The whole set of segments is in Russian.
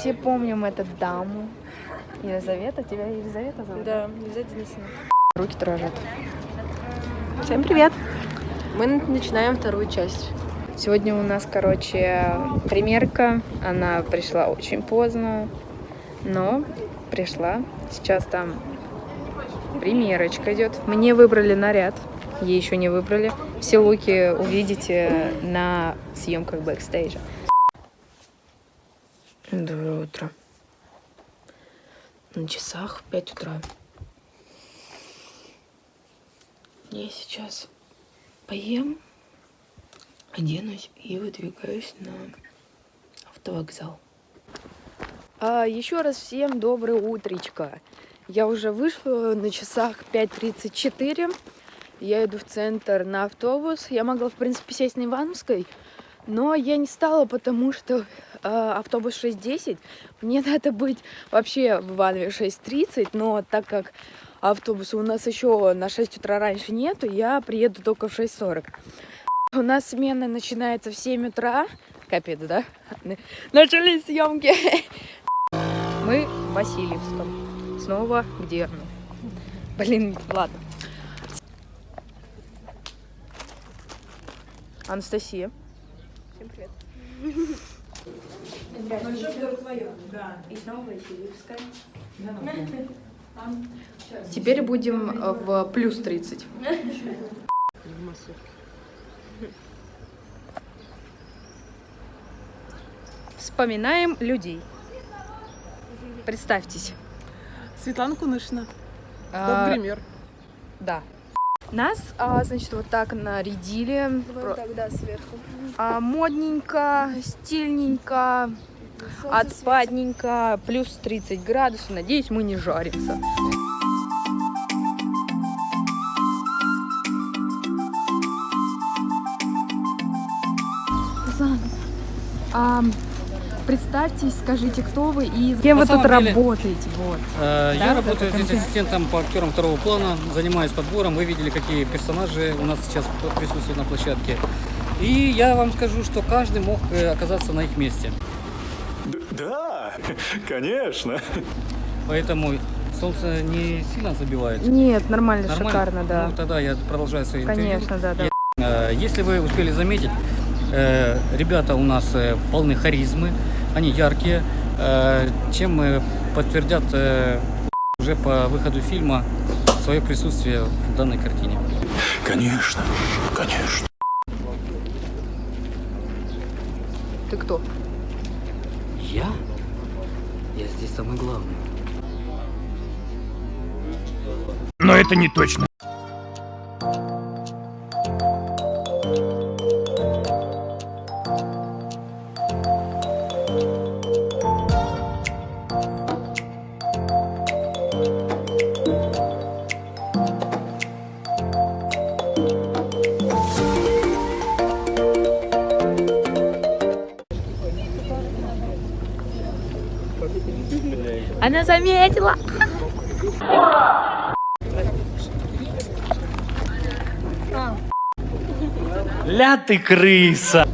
Все помним эту даму. Елизавета, тебя Елизавета зовут? Да, нельзя Денисовна. Руки дрожат. Всем привет! Мы начинаем вторую часть. Сегодня у нас, короче, примерка. Она пришла очень поздно, но пришла. Сейчас там примерочка идет. Мне выбрали наряд, ей еще не выбрали. Все луки увидите на съемках бэкстейджа. Доброе утро. На часах 5 утра. Я сейчас поем, оденусь и выдвигаюсь на автовокзал. А, еще раз всем доброе утречко. Я уже вышла на часах 5.34. Я иду в центр на автобус. Я могла, в принципе, сесть на Ивановской, но я не стала, потому что э, автобус 6.10. Мне надо быть вообще в Иванове 6.30, но так как автобуса у нас еще на 6 утра раньше нету, я приеду только в 6.40. У нас смена начинается в 7 утра. Капец, да? Начались съемки. Мы в Васильевском. Снова где? Блин, ладно. Анастасия. Всем привет. Теперь будем э, в плюс 30. Вспоминаем людей. Представьтесь. Светлана Кунышина. А, Топ-гример. Да. Нас, а, значит, вот так нарядили. Про- тогда сверху. а, модненько, стильненько, отпадненько, плюс 30 градусов. Надеюсь, мы не жаримся. Зан, а, представьтесь, скажите, кто вы и с кем На вы тут деле- работаете. Вот. Э, Да, Я работаю здесь ассистентом по актерам второго плана, занимаюсь подбором. Вы видели, какие персонажи у нас сейчас присутствуют на площадке. И я вам скажу, что каждый мог э, оказаться на их месте. Да, конечно. Поэтому солнце не сильно забивает. Нет, нормально, Нормально? шикарно, да. Ну, тогда я продолжаю свое интервью. Конечно, да, да. Э, Если вы успели заметить, э, ребята у нас э, полны харизмы, они яркие, э, чем э, подтвердят э, уже по выходу фильма свое присутствие в данной картине. Конечно, конечно. Ты кто? Я? Я здесь самый главный. Но это не точно. Заметила. Ля ты крыса.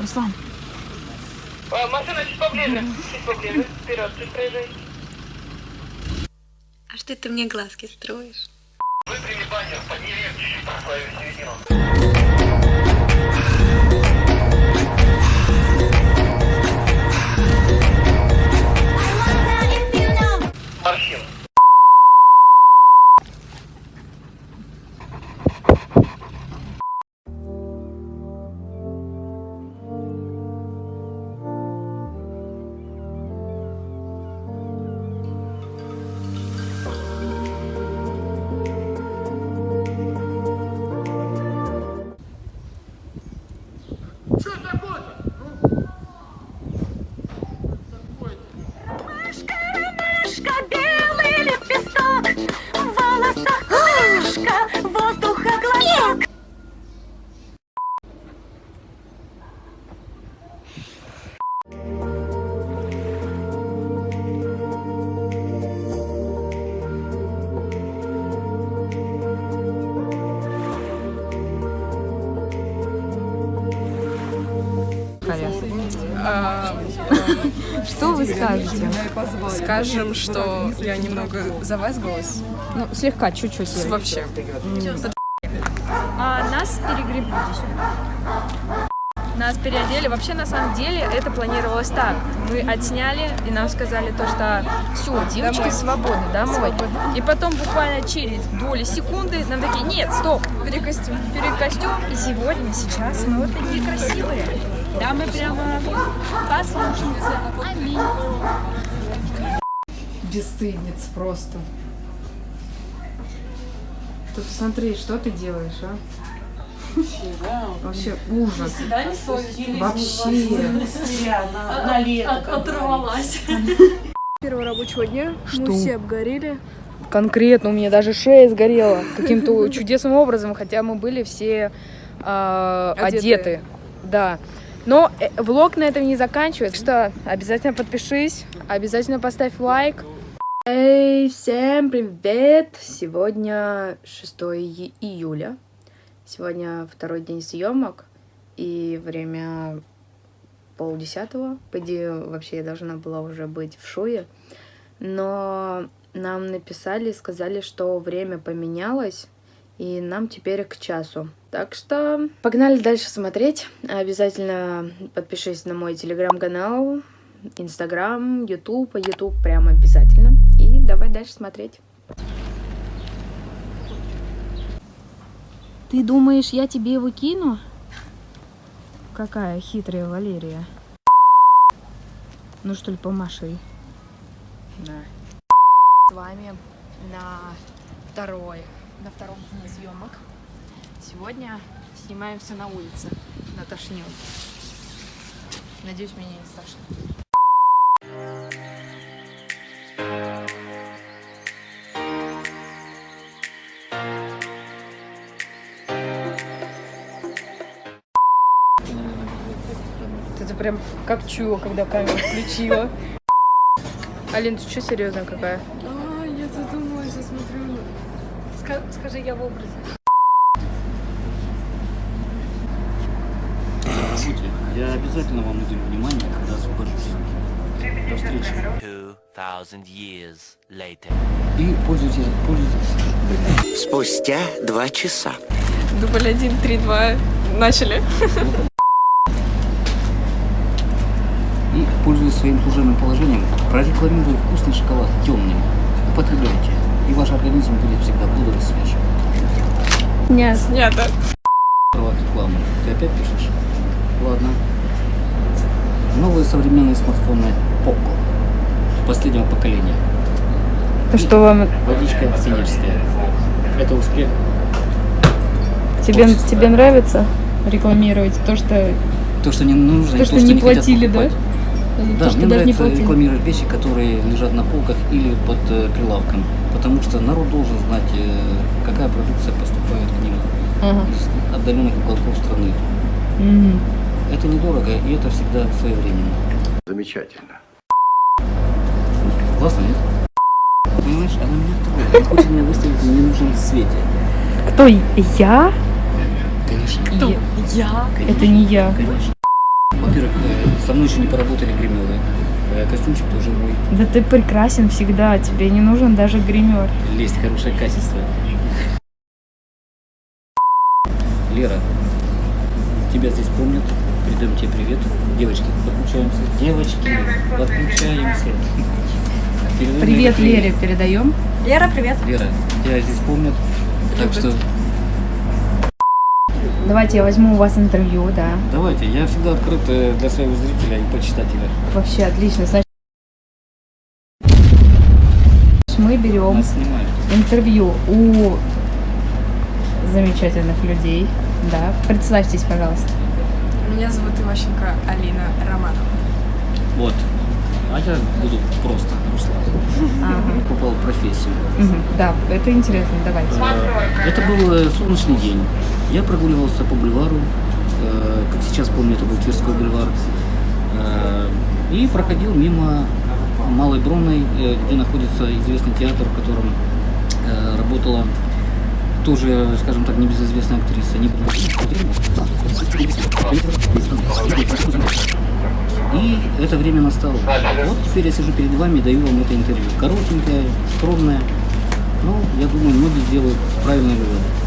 Руслан, Машина чуть поближе, чуть поближе, вперед, чуть проезжай. А что ты мне глазки строишь? Выпрями баннер, подними чуть-чуть середину. Скажем, что я немного завазгалась. Ну, слегка, чуть-чуть. Вообще. А нас перегребли Нас переодели. Вообще, на самом деле, это планировалось так. Мы отсняли, и нам сказали то, что все, девочки Домой. свободны, домой. И потом буквально через доли секунды нам такие, нет, стоп, перекостюм. Перекостюм. И сегодня, сейчас мы вот такие красивые. Да, мы прямо послушницы. Аминь. Бесстыдниц просто. Ты посмотри, что ты делаешь, а? Вообще ужас. Вообще. Первого рабочего дня Что? мы все обгорели. Конкретно у меня даже шея сгорела каким-то чудесным образом, хотя мы были все а, Одетые. одеты. Да. Но э, влог на этом не заканчивается. Что обязательно подпишись, обязательно поставь лайк. Эй, всем привет! Сегодня 6 и- июля. Сегодня второй день съемок. И время полдесятого. По идее, вообще я должна была уже быть в шуе. Но нам написали сказали, что время поменялось, и нам теперь к часу. Так что погнали дальше смотреть. Обязательно подпишись на мой телеграм-канал, инстаграм, ютуб, ютуб прям обязательно. И давай дальше смотреть. Ты думаешь, я тебе его кину? Какая хитрая Валерия. Ну что ли, помаши. Да. С вами на второй, на втором дне съемок. Сегодня снимаемся на улице, на тошнил. Надеюсь, меня не страшно. Прям как чула, когда камеру включила. Алин, ты что серьезная какая? А, я задумалась, я смотрю. Скажи, я в образе. Я обязательно вам уделю внимание, когда освобожусь. До встречи. 2000 years later. И пользуйтесь, пользуйтесь. Спустя два часа. Дубль 1, 3, 2. Начали. И, пользуясь своим служебным положением, прорекламирую вкусный шоколад темным. Употребляйте, и ваш организм будет всегда бодр и свеж. Нет. Снято. Права рекламы. Ты опять пишешь? Ладно. Новые современные смартфоны Poco. Последнего поколения. Что вам, Водичка синерская. Это успех. тебе, тебе нравится рекламировать то, что, То, что не нужно, то, что не хотят платили, да? Да, мне даже не нравится рекламировать вещи, которые лежат на полках или под э, прилавком. Потому что народ должен знать, э, какая продукция поступает к ним Ага. из отдаленных уголков страны. Мгм. Это недорого, и это всегда своевременно. Замечательно. Классно, нет? Понимаешь, она меня трогает. Она хочет меня выставить в ненужном свете. Кто? Я? Конечно. Я. Это не я. Конечно. Во-первых, э, со мной еще не поработали гримеры. Э, Костюмчик тоже мой. Да ты прекрасен всегда, тебе не нужен даже гример. Лесть, хорошее качество. Лера, тебя здесь помнят. Передаем тебе привет. Девочки, подключаемся. Девочки, подключаемся. Передаем Привет Лере передаем. Лера, привет. Лера, тебя здесь помнят. Так что Давайте я возьму у вас интервью, да. давайте, я всегда открыт э, для своего зрителя и почитателя. Вообще отлично. Значит, мы берем интервью у замечательных людей. Да, представьтесь, пожалуйста. Меня зовут Иващенко Алина Романова. Вот. А я буду просто Руслан. Ага. Попал в профессию. Мгм. Да, это интересно, давайте. Э, Это был э, солнечный день. Я прогуливался по бульвару, э, как сейчас помню, это был Тверской бульвар, э, и проходил мимо Малой Бронной, э, где находится известный театр, в котором э, работала тоже, скажем так, небезызвестная актриса. И это время настало. Вот теперь я сижу перед вами и даю вам это интервью. Коротенькое, скромное. Но я думаю, многие сделают правильные выводы.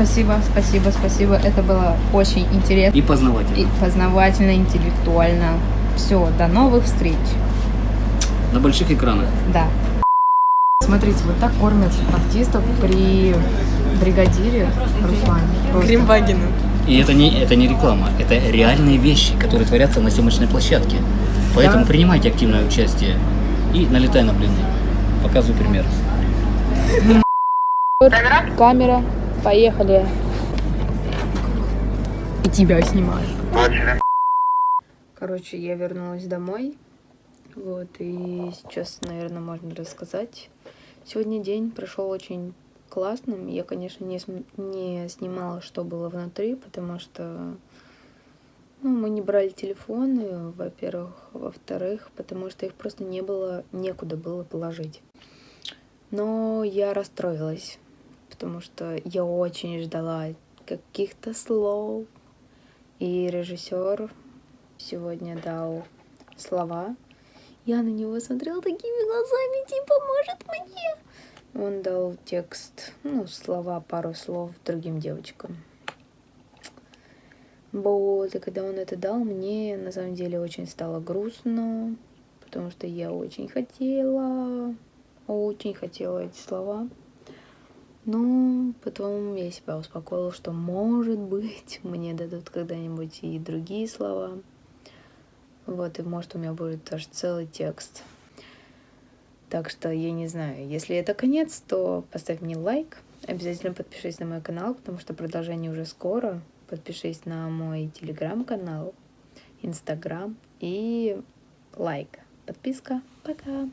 Спасибо, спасибо, спасибо. Это было очень интересно. И познавательно. И познавательно, интеллектуально. Все, до новых встреч. На больших экранах. Да. Смотрите, вот так кормят артистов при бригадире Руслане. Гримвагену. И это не, это не реклама, это реальные вещи, которые творятся на съемочной площадке. Поэтому Да. принимайте активное участие и налетай на блины. Показываю пример. Камера, поехали. И тебя снимаю. Короче, я вернулась домой. Вот, и сейчас, наверное, можно рассказать. Сегодня день прошел очень классным. Я, конечно, не, не снимала, что было внутри, потому что ну, мы не брали телефоны, во-первых. Во-вторых, потому что их просто не было, некуда было положить. Но я расстроилась, потому что я очень ждала каких-то слов. И режиссер сегодня дал слова. Я на него смотрела такими глазами, типа, может мне? Он дал текст, ну, слова, пару слов другим девочкам. Вот, и когда он это дал, мне на самом деле очень стало грустно, потому что я очень хотела, очень хотела эти слова. Но потом я себя успокоила, что, может быть, мне дадут когда-нибудь и другие слова. Вот, и может у меня будет даже целый текст. Так что я не знаю, если это конец, то поставь мне лайк. Обязательно подпишись на мой канал, потому что продолжение уже скоро. Подпишись на мой телеграм-канал, инстаграм и лайк. Подписка. Пока.